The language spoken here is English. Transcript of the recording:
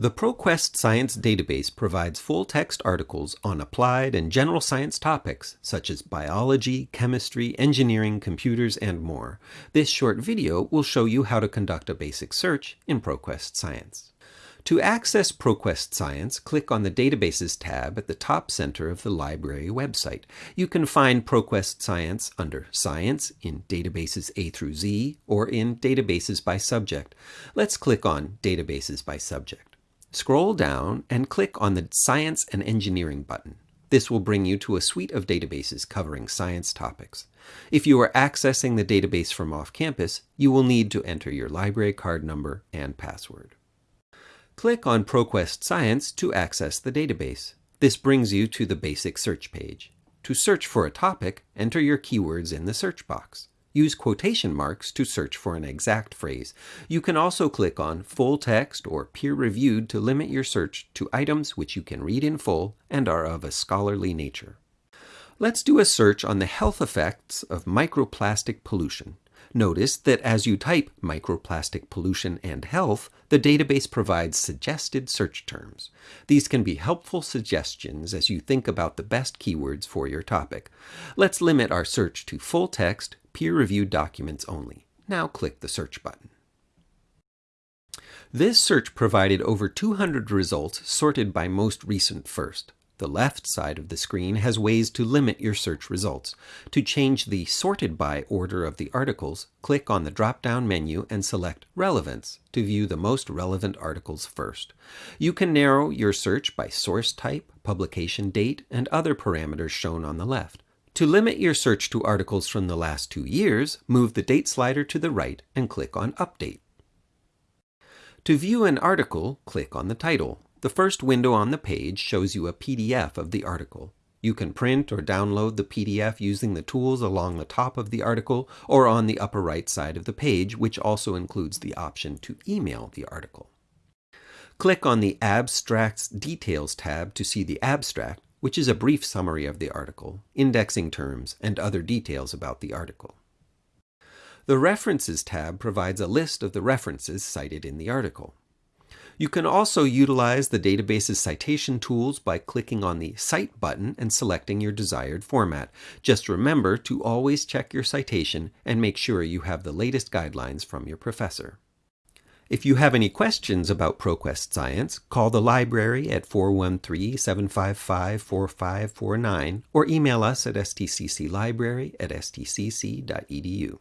The ProQuest Science Database provides full-text articles on applied and general science topics such as biology, chemistry, engineering, computers, and more. This short video will show you how to conduct a basic search in ProQuest Science. To access ProQuest Science, click on the Databases tab at the top center of the library website. You can find ProQuest Science under Science in Databases A through Z or in Databases by Subject. Let's click on Databases by Subject. Scroll down and click on the Science and Engineering button. This will bring you to a suite of databases covering science topics. If you are accessing the database from off campus, you will need to enter your library card number and password. Click on ProQuest Science to access the database. This brings you to the basic search page. To search for a topic, enter your keywords in the search box. Use quotation marks to search for an exact phrase. You can also click on Full Text or Peer Reviewed to limit your search to items which you can read in full and are of a scholarly nature. Let's do a search on the health effects of microplastic pollution. Notice that as you type microplastic pollution and health, the database provides suggested search terms. These can be helpful suggestions as you think about the best keywords for your topic. Let's limit our search to full text, peer-reviewed documents only. Now click the search button. This search provided over 200 results sorted by most recent first. The left side of the screen has ways to limit your search results. To change the sorted by order of the articles, click on the drop-down menu and select Relevance to view the most relevant articles first. You can narrow your search by source type, publication date, and other parameters shown on the left. To limit your search to articles from the last two years, move the date slider to the right and click on Update. To view an article, click on the title. The first window on the page shows you a PDF of the article. You can print or download the PDF using the tools along the top of the article or on the upper right side of the page, which also includes the option to email the article. Click on the Abstracts Details tab to see the abstract, which is a brief summary of the article, indexing terms, and other details about the article. The References tab provides a list of the references cited in the article. You can also utilize the database's citation tools by clicking on the Cite button and selecting your desired format. Just remember to always check your citation and make sure you have the latest guidelines from your professor. If you have any questions about ProQuest Science, call the library at 413-755-4549 or email us at stcclibrary at stcc.edu.